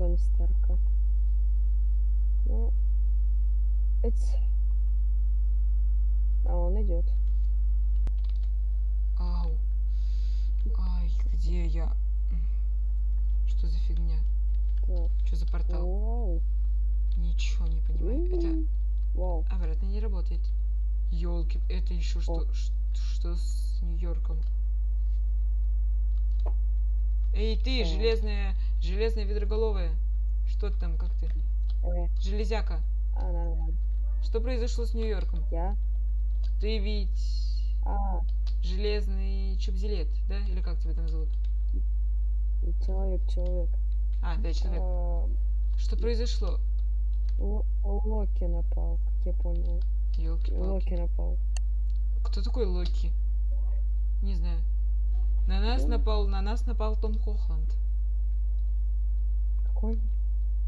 Тони Старка. Ну, это... А он идет. Ау. Ай, где я? Что за фигня? Так, Что за портал? вау. Ничего не понимаю. Это М, Вау. обратно не работает. Елки, это еще что, что с Нью-Йорком? Эй, ты, Э. железная, железная ведроголовая. Что ты там, как ты? Э, Железяка. а, нормально. Что произошло с Нью-Йорком? Я? Ты ведь А, железный чубзилет, да? Или как тебя там зовут? человек, человек. А, да, человек. А, Что произошло? Ло- Локи напал, как я понял. елки Локи напал. Кто такой Локи? Не знаю. На нас Ну. напал, на нас напал Том Хохланд. Какой?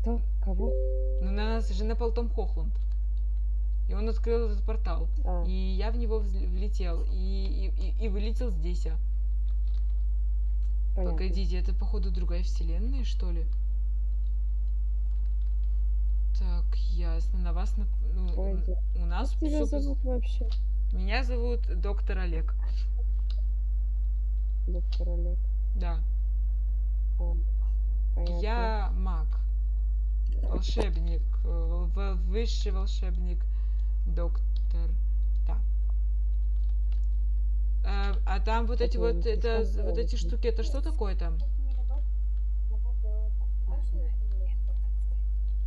Кто? Кого? Ну, на нас же напал Том Хохланд. И он открыл этот портал. А, И я в него влетел. И, и, и- и вылетел здесь. а. понятно. Погодите, это походу другая вселенная, что ли? Так, ясно. На вас нап- ну, Ой, у нас тебя зовут вообще? Меня зовут доктор Олег. Доктор Олег. Да. А, понятно. Я маг. Волшебник. Высший волшебник. Доктор. Да. А, а там вот эти вот, это, вот эти штуки, это что такое там?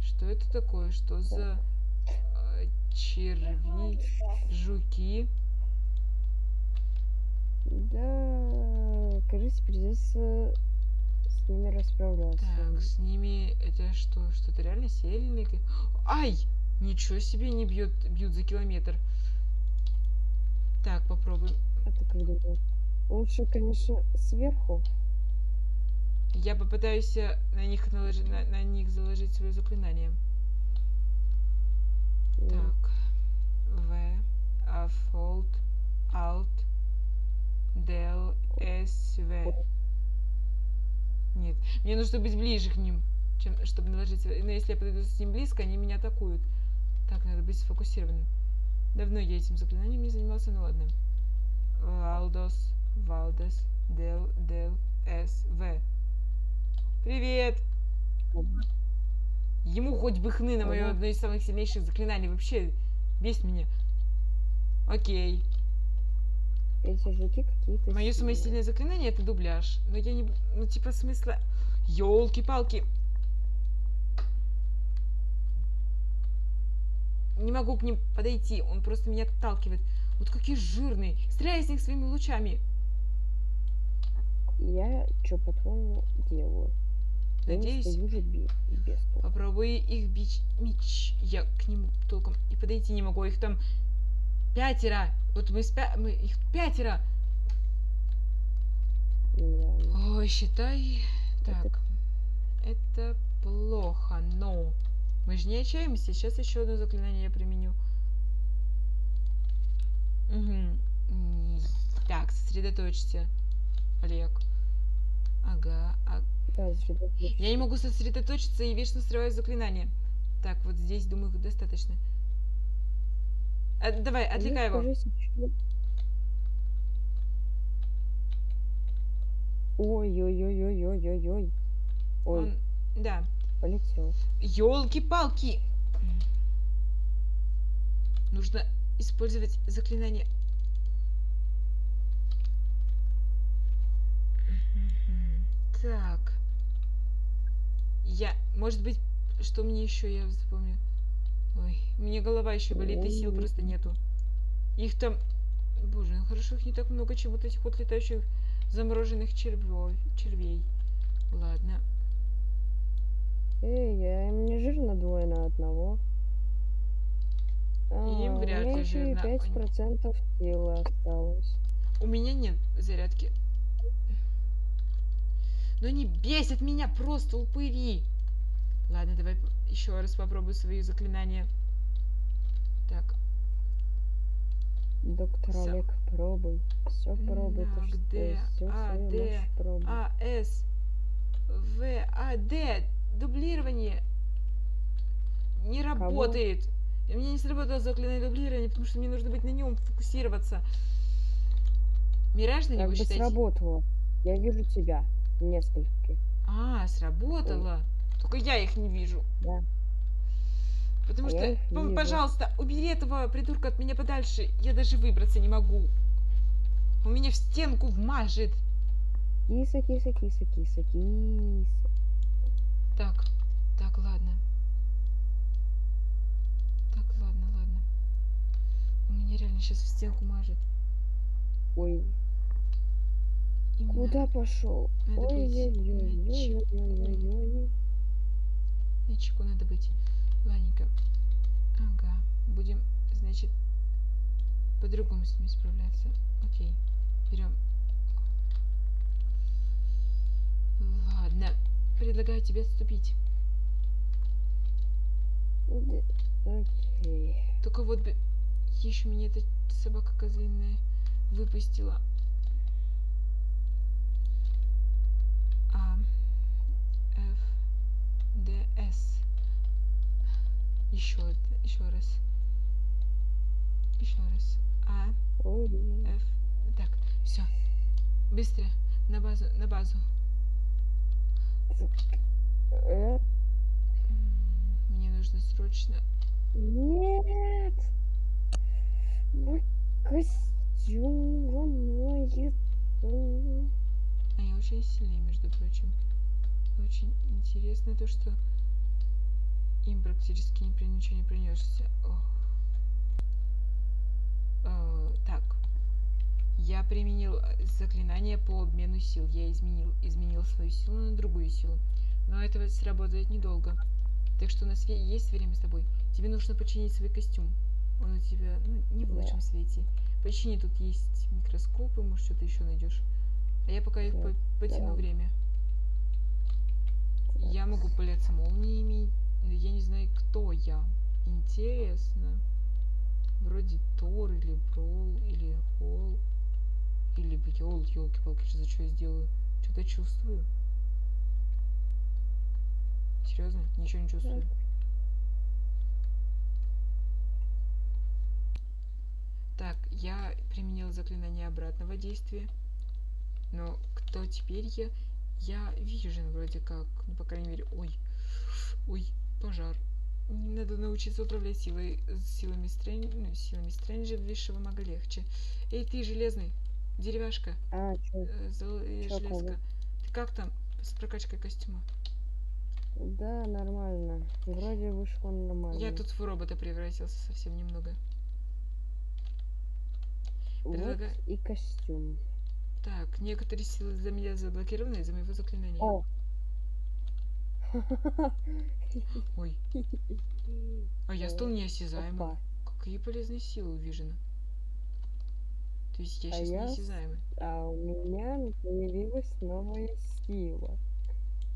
Что это такое? Что за э, черви, жуки? Да, кажется, придется с ними расправляться. Так, с ними это что? Что-то реально сильные? ка- Ай! Ничего себе не бьет, бьют за километр. Так, попробуем. А ты как? Лучше, конечно, сверху. Я попытаюсь э, на них наложить, на, на них заложить свое заклинание. Так. В. А. Fold. Alt. Del. S. В. Нет. Мне нужно быть ближе к ним, чем, чтобы наложить... Но если я подойду с ним близко, они меня атакуют. Так, надо быть сфокусированным. Давно я этим заклинанием не занимался, ну ладно. Валдос. Валдес. Дел. Дел. С. В. Привет! Ему хоть бы хны на мое одно из самых сильнейших заклинаний. Вообще, бесит меня. Окей. Эти жуки какие-то Мое самое сильное заклинание это дубляж. Но я не... Ну, типа, смысла... Ёлки-палки. Не могу к ним подойти. Он просто меня отталкивает. Вот какие жирные. Стреляй с них своими лучами. Я что, по-твоему, делаю? Надеюсь, попробуй их бить меч. Я к ним толком и подойти не могу. Их там пятеро. Вот мы, спя... мы их пятеро. Да. Ой, считай. Это- Так. Это плохо, но мы же не отчаемся. Сейчас еще одно заклинание я применю. М, Так, сосредоточься, Олег. Ага, а- Да. Я не могу сосредоточиться и вечно срываю заклинание. Так, вот здесь, думаю, достаточно. А, давай, А мне отвлекай его. Ой-ой-ой-ой-ой-ой-ой. Ой, Он... Да. полетел. Ёлки-палки! Нужно использовать заклинание. Так. Я... Может быть, что мне еще я запомню? Ой, у меня голова еще болит, и сил просто нету. Их там... Боже, ну хорошо, их не так много, чем вот этих вот летающих замороженных червё- червей. Ладно. Эй, я мне жирно двое на одного. А, Им вряд ли жирно. Ой. 5% силы осталось. У меня нет зарядки. Но не бесит меня просто упыри. Ладно, давай еще раз попробую свои заклинания. Так, Доктор Всё. Олег, пробуй. Все пробуй, Так, ты Д, что, А, Д. А, С, В, А, Д. дублирование не работает. И мне не сработало заклинание дублирования, потому что мне нужно быть на нем, фокусироваться. Мираж на Как него бы считайте? сработало. Я вижу тебя. Нескольких. А, сработало. Только я их не вижу. Да. Потому А что, я вижу. пожалуйста, убери этого придурка от меня подальше. Я даже выбраться не могу. Он меня в стенку вмажет. Киса, киса, киса, киса, киса. Так, так, ладно. Так, ладно, ладно. Он меня реально сейчас в стенку мажет. Ой, Именно куда пошел? Ой-ой-ой-ой-ой-ой-ой. На чеку надо быть. Ладненько. Ага. Будем, значит, по-другому с ними справляться. Окей. Берем. Ладно. Предлагаю тебе отступить. Окей. Только вот бы еще меня эта собака козлиная выпустила. А. Ф. Д. С. Еще, еще раз. Еще раз. А. Ф. Так, все. Быстро. На базу, на базу. Э, Мне нужно срочно. Нет. Мой костюм ломается. А я очень сильный, между прочим. Очень интересно то, что им практически ничего не принесся. так. Я применил э, заклинание по обмену сил. Я изменил, изменил свою силу на другую силу. Но это сработает недолго. Так что у нас есть время с тобой. Тебе нужно починить свой костюм. Он у тебя ну, не в Да. лучшем свете. Почини, тут есть микроскопы, может что-то еще найдешь. А я пока их по- потяну да. время. Я могу пыляться молниями, я не знаю, кто я. Интересно. Вроде Тор или Брол или Холл. Или Бьол, елки-палки, что за что я сделаю? Что-то чувствую. Серьезно? Ничего не чувствую. Так, я применил заклинание обратного действия. Но кто теперь я? Я Вижен вроде как. Ну, по крайней мере. Ой. Ой, пожар. Надо научиться управлять силой, силами Стрэнджа, ну, силами Стрэнджа высшего мага легче. Эй, ты, железный, деревяшка, А, чё? э, зол- э, Чё железка. такого? Ты как там с прокачкой костюма? Да, нормально. Вроде вышло нормально. Я тут в робота превратился совсем немного. Вот предлагаю- и костюм. Так, некоторые силы за меня заблокированы из-за моего заклинания. О! Ой, а я стал неосязаемым. Опа. Какие полезные силы у Вижена. То есть я А сейчас я неосязаемый. А у меня появилась новая сила.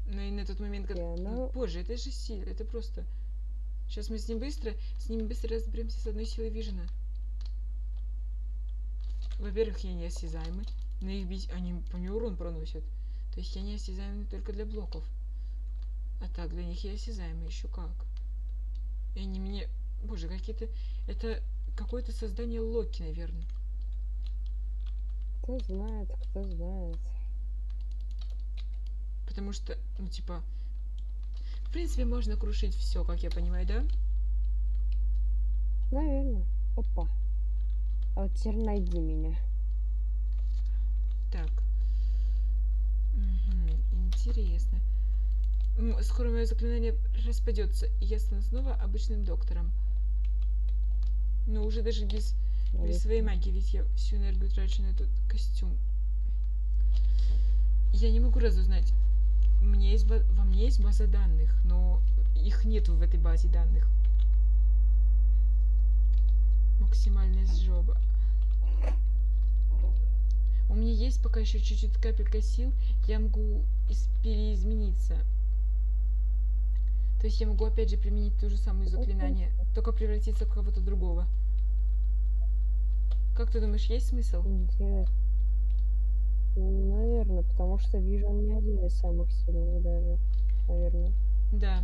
Но и на тот момент, как... Ну, она- Боже, это же сила, это просто... Сейчас мы с ним быстро, с ним быстро разберемся с одной силой Вижена. Во-первых, я неосязаемый, но их бить они по мне урон проносят. То есть я неосязаемый только для блоков. А так, для них я осязаемый еще как. И они мне... Боже, какие-то... Это какое-то создание Локи, наверное. Кто знает, кто знает. Потому что, ну, типа... В принципе, можно крушить все, как я понимаю, да? Наверное. Опа. А вот теперь найди меня. Так. Мгм, интересно. М, Скоро мое заклинание распадется, и я стану снова обычным доктором. Но уже даже без, без своей магии, ведь я всю энергию трачу на этот костюм. Я не могу разузнать. Меня есть во мне есть база данных, но их нету в этой базе данных. Максимальная сжоба. У меня есть пока еще чуть-чуть капелька сил, я могу из- переизмениться. То есть я могу опять же применить ту же самую заклинание, только превратиться в кого-то другого. Как ты думаешь, есть смысл? Интересно. Наверное, потому что вижу он не один из самых сильных даже. Наверное. Да.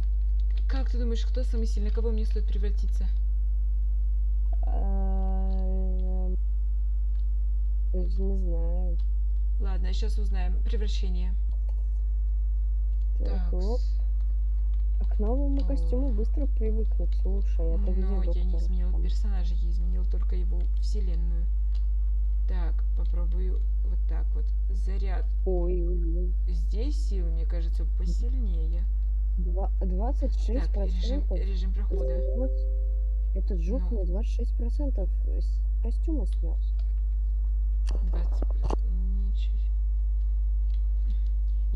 Как ты думаешь, кто самый сильный? Кого мне стоит превратиться? Даже не знаю. Ладно, сейчас узнаем. Превращение. Так, Так. оп. А к новому О. костюму быстро привыкнуть. Слушай, это где Но я не изменил там? персонажа, я изменил только его вселенную. Так, попробую вот так вот. Заряд. Ой, ой, ой. Здесь силы, мне кажется, посильнее. Два- 26 Так, режим, процентов. режим прохода. Этот жук Ну. мне 26 процентов костюма снес. 20.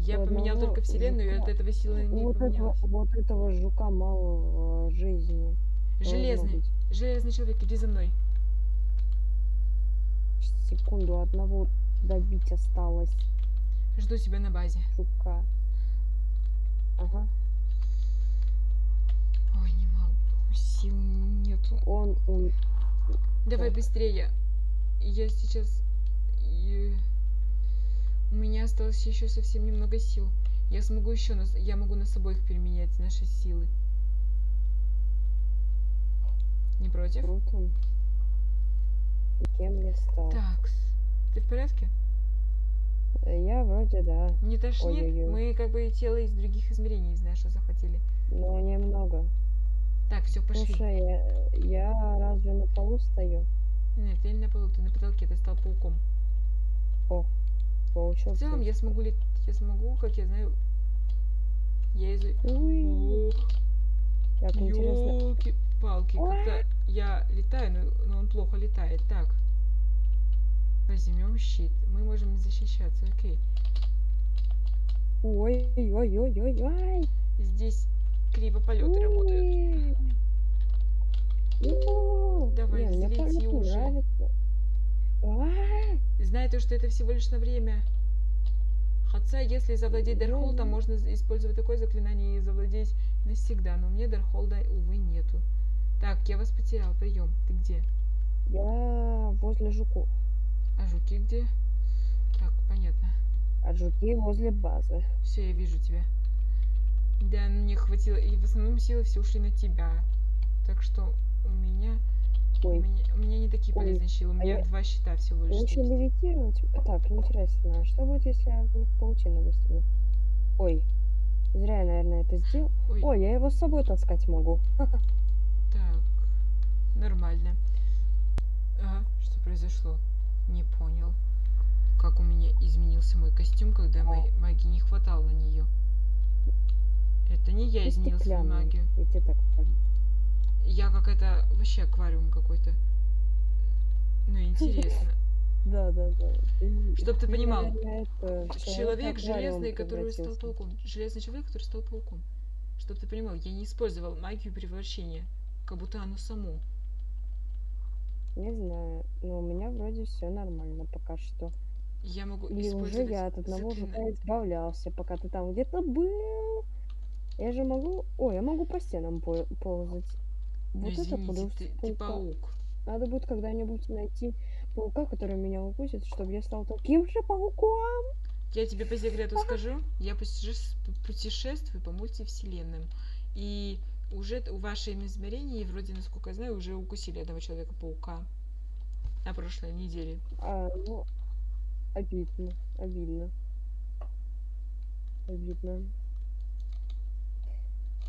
Я У поменял одного только вселенную, и от жука- этого силы не Вот этого, вот этого жука мало э, жизни. Железный. Железный человек, иди за мной. Секунду, одного добить осталось Жду тебя на базе. жука. Ага. Ой, не могу. Сил нету. Он ум- Давай Так. быстрее. Я сейчас... и- У меня осталось еще совсем немного сил. Я смогу еще нас... Я могу нас обоих переменять наши силы. Не против? круто. Кем я стал? Так. Ты в порядке? Э, Я вроде да, Не тошнит? Ой-ой-ой. Мы как бы тело из других измерений, знаешь, что захватили. но немного. Так, все, пошли. Слушай, я, я разве на полу стою? Нет, ты не на полу, ты на потолке, ты стал пауком. В Получился. целом я смогу лет... Я смогу, как я знаю... Я из... Так. Ёлки-палки, как-то я летаю, но, но он плохо летает. Так. Возьмем щит. Мы можем защищаться, окей. Ой, ой, ой, ой, ой, ой. Здесь криво полеты работают. Давай, взлети уже. Знай то, что это всего лишь на время. Хотя, если завладеть Дархолдом, можно использовать такое заклинание и завладеть навсегда. Но у меня Дархолда, увы, нету. Так, я вас потерял. Прием. Ты где? Я возле жуков. А жуки где? Так, понятно. А жуки возле базы. Все, я вижу тебя. Да, мне хватило. И в основном силы все ушли на тебя. Так что у меня... У Ой, меня, у меня не такие Ой, полезные силы. У а меня я- два щита всего лишь. лучше левитировать. Так, интересно, а что будет, если я в них паутину выстрелю? Ой, зря я, наверное, это сделал. Ой, Ой, я его с собой таскать могу. так. Нормально. Ага, что произошло? Не понял. Как у меня изменился мой костюм, когда моей магии не хватало на нее. Это не я изменил свою магию. я тебе так скажу. Я какая-то вообще аквариум какой-то. Ну, интересно. Да, да, да. Ты- Чтоб ты понимал, это Человек железный, который стал пауком. Железный человек, который стал пауком. Чтоб ты понимал, я не использовал магию превращения. Как будто оно само. Не знаю, но у меня вроде все нормально пока что. Я могу Или уже я от одного заклина- жука избавлялся, пока ты там где-то был. Я же могу... Ой, я могу по стенам по- ползать. Ну, Вот это извините, подуст ты, ты паука. паук. Надо будет когда-нибудь найти паука, который меня укусит, чтобы я стал таким же пауком. Я тебе по секрету скажу, я путеше- путешествую по мультивселенным. И уже в вашем измерении, вроде, насколько я знаю, уже укусили одного человека-паука. На прошлой неделе. А, ну, обидно, обидно. Обидно.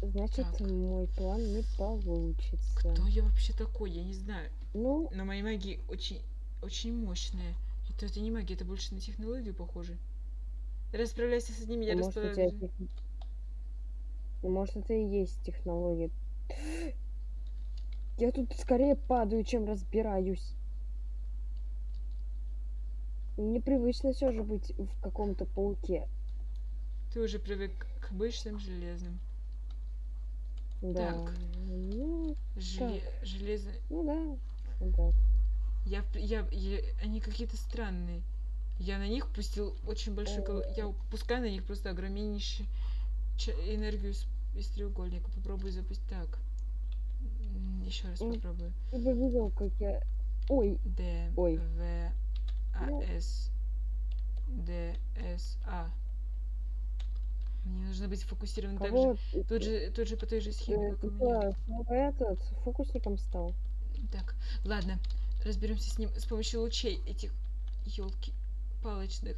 Значит, Так. мой план не получится. Кто я вообще такой? Я не знаю. Ну, Но мои магии очень, очень мощные. Это, это не магия, это больше на технологию похоже. Расправляйся с одними, я а может, тебя расправляюсь. тех- ну, может, это и есть технология. Я тут скорее падаю, чем разбираюсь. Непривычно все же быть в каком-то пауке. Ты уже привык к обычным железным. Да. Так. Ну, Желе... Железо... ну да. ну да. Я, я, я- Они какие-то странные. Я на них пустил очень большой... кол- Я пускаю на них просто огромнейшую ча- энергию из, из треугольника. Попробую запустить так. Еще раз попробую. Ты бы видел, как я... Ой, Д, Ой. В, А, Ну. С, Д, С, А. Мне нужно быть фокусированным так же. Тут же, тут же по той же схеме, Э, как у меня. снова этот фокусником стал? Так, ладно, разберемся с ним с помощью лучей этих елки палочных.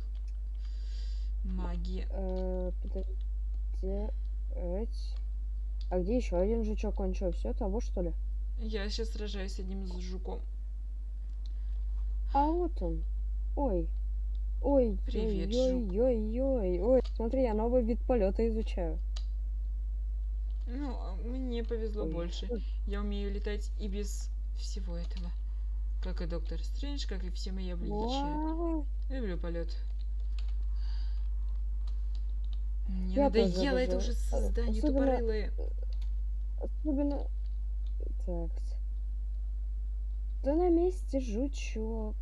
Магия. Э. А где еще один жучок? Он что, все того, что ли? Я сейчас сражаюсь с одним с жуком. А вот он. Ой. Ой, Привет, ой, ой, ой, ой. Смотри, я новый вид полета изучаю. Ну, а мне повезло Ой. больше. Я умею летать и без всего этого. Как и доктор Стрэндж, как и все мои обличия. Люблю полет. Мне Я надоело это уже создание особенно- тупорылое. Особенно... Так. Да на месте жучок.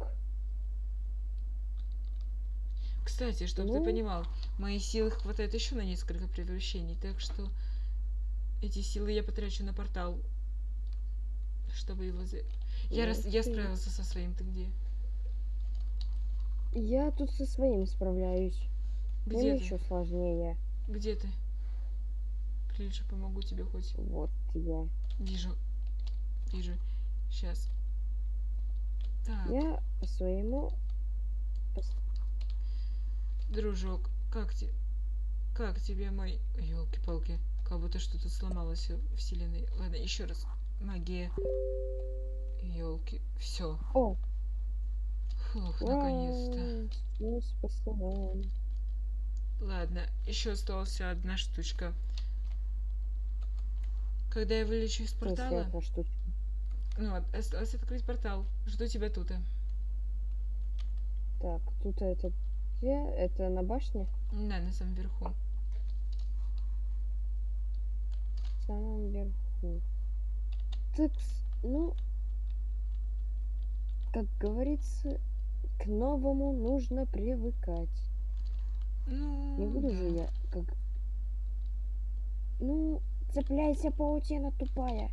Кстати, чтобы ты Ну? понимал, моей силы хватает еще на несколько превращений, так что эти силы я потрачу на портал, чтобы его... за- Я, рас... я справился со своим, ты где? Я тут со своим справляюсь. Где Мне ты? еще сложнее. Где ты? Прилича, помогу тебе хоть. Вот я. Вижу. Вижу. Сейчас. Так, Я по своему... дружок, как тебе? Как тебе мой... Елки-палки, как будто что-то сломалось в вселенной. Ладно, еще раз. Магия. Елки. Все. О, Фух, наконец-то. ну, спасибо. Ладно, еще осталась одна штучка. Когда я вылечу из портала, ну, от- осталось открыть портал. Жду тебя тут. Так, тут это где? Это на башне? Да, на самом верху. В самом верху. Так, ну... Как говорится, к новому нужно привыкать. Ну, Не буду же да. я как... Ну, цепляйся, паутина тупая.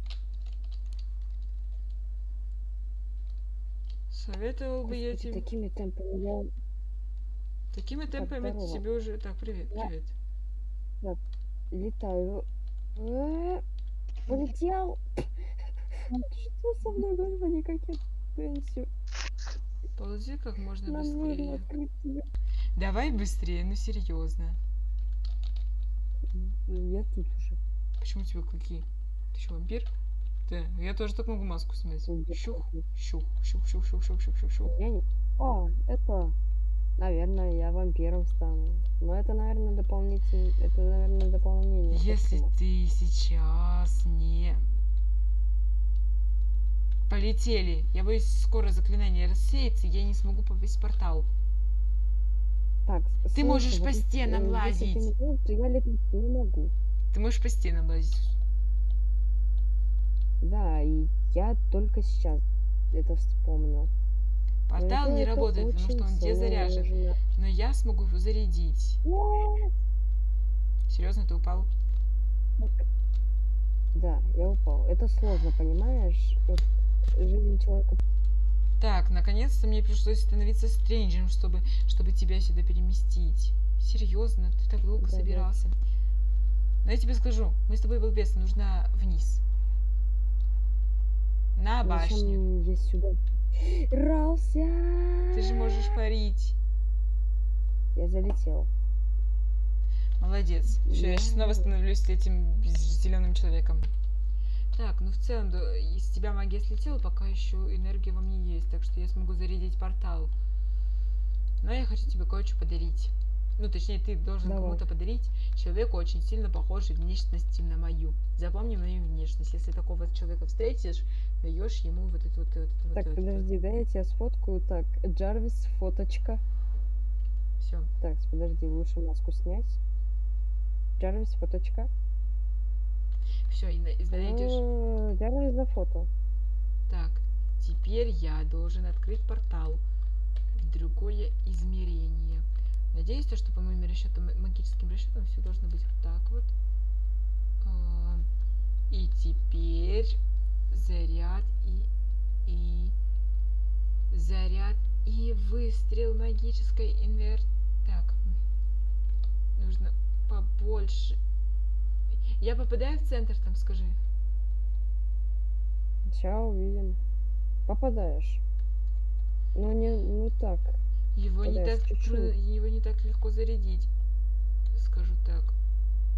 Советовал бы я тебе... такими темпами я Такими темпами здорово. тебе уже... Так, привет, Я- привет. летаю. Э, Полетел. Что со мной, господи, как я пенсию? Ползи как можно Нам быстрее. Давай быстрее, ну серьезно. Я тут уже. Почему у тебя клыки? Ты что, вампир? Да, я тоже так могу маску снять. Щух, щух, щух, щух, щух, щух, щух, щух, щух. Я не... О, это... Наверное, я вампиром стану. Но это, наверное, дополнительное... Это, наверное, дополнение. Если ты сейчас не... Полетели. Я боюсь, скоро заклинание рассеется, я не смогу попасть в портал. Так, Ты можешь слушай, по вот, стенам э, если ты не лазить. то я летать не могу. Ты можешь по стенам лазить. Да, и я только сейчас это вспомнил. Но Портал не работает, потому что он дезаряжен. Но я смогу его зарядить. Серьезно, ты упал? Да, я упал. Это сложно, понимаешь? Вот жизнь человека Так, наконец-то мне пришлось становиться стрэнджем, чтобы, чтобы тебя сюда переместить. Серьезно, ты так долго Да, да. собирался. Но я тебе скажу, мы с тобой балбесы, нужно вниз. На башню. Зачем сюда рался? Ты же можешь парить. Я залетел. Молодец. Все, я сейчас снова Я- становлюсь этим зеленым человеком. Так, ну в целом, да, из тебя магия слетела, пока еще энергия во мне есть, так что я смогу зарядить портал. Но я хочу тебе кое-что подарить. Ну, точнее, ты должен кому-то подарить человеку очень сильно похожей внешности на мою. Запомни мою внешность. Если такого человека встретишь, даешь ему вот это вот, вот, вот, Так, вот, подожди, да я тебя сфоткаю. Так, Джарвис, фоточка. Все. Так, подожди, лучше маску снять. Джарвис, фоточка. Все, и, на- и найдешь. А, Джарвис фото. Так, теперь я должен открыть портал в другое измерение. Надеюсь, то, что по моим расчетам, магическим расчетам, все должно быть вот так вот. А, И теперь заряд и и заряд и выстрел магической инверт. Так, нужно побольше. Я попадаю в центр, там скажи. Сейчас увидим. Попадаешь. Но не, ну так. Его не так тру- чуть-чуть. его не так легко зарядить. Скажу так.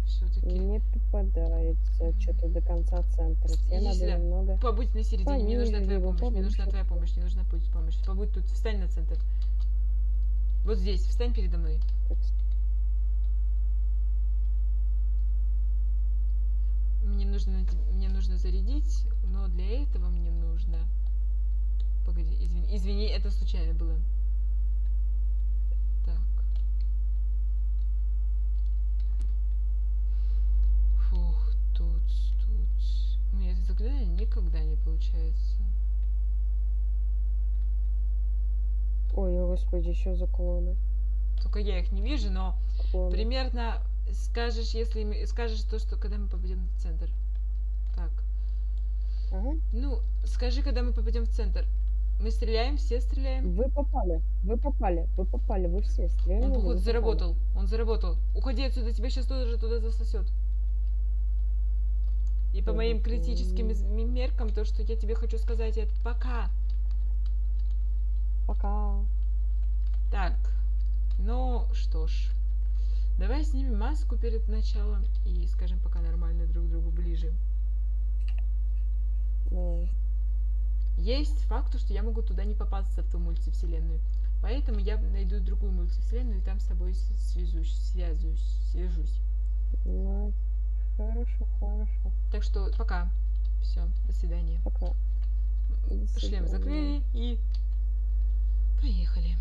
Все-таки. Не попадается что-то до конца центра. Тебе Иди надо немного... Побудь на середине, мне нужна Пониже твоя его, помощь, мне нужна твоя помощь, мне нужна путь помощь. Побудь тут, встань на центр. Вот здесь, встань передо мной. так, Мне нужно, мне нужно зарядить, но для этого мне нужно... Погоди, извини, извини, это случайно было. Так. Фух, тут, тут. У меня это заклинание никогда не получается. Ой, господи, что за клоны? Только я их не вижу, но Клоны. примерно скажешь, если скажешь то, что когда мы попадем в центр. Так. Ага. Ну, скажи, когда мы попадем в центр. Мы стреляем, все стреляем. Вы попали, вы попали, вы попали, вы все стреляли. Он, походу, заработал. Он заработал. Уходи отсюда, тебя сейчас тоже туда засосет. И по моим критическим меркам, то, что я тебе хочу сказать, это пока. Пока. Так. Ну, что ж. Давай снимем маску перед началом и скажем пока нормально друг другу ближе. Давай. Есть факт, что я могу туда не попасться в ту мультивселенную. Поэтому я найду другую мультивселенную и там с тобой свяжусь, связуюсь, свяжусь. Ну, Хорошо, хорошо. Так что пока. Все, до свидания. Пока. До свидания. Шлем закрыли и поехали.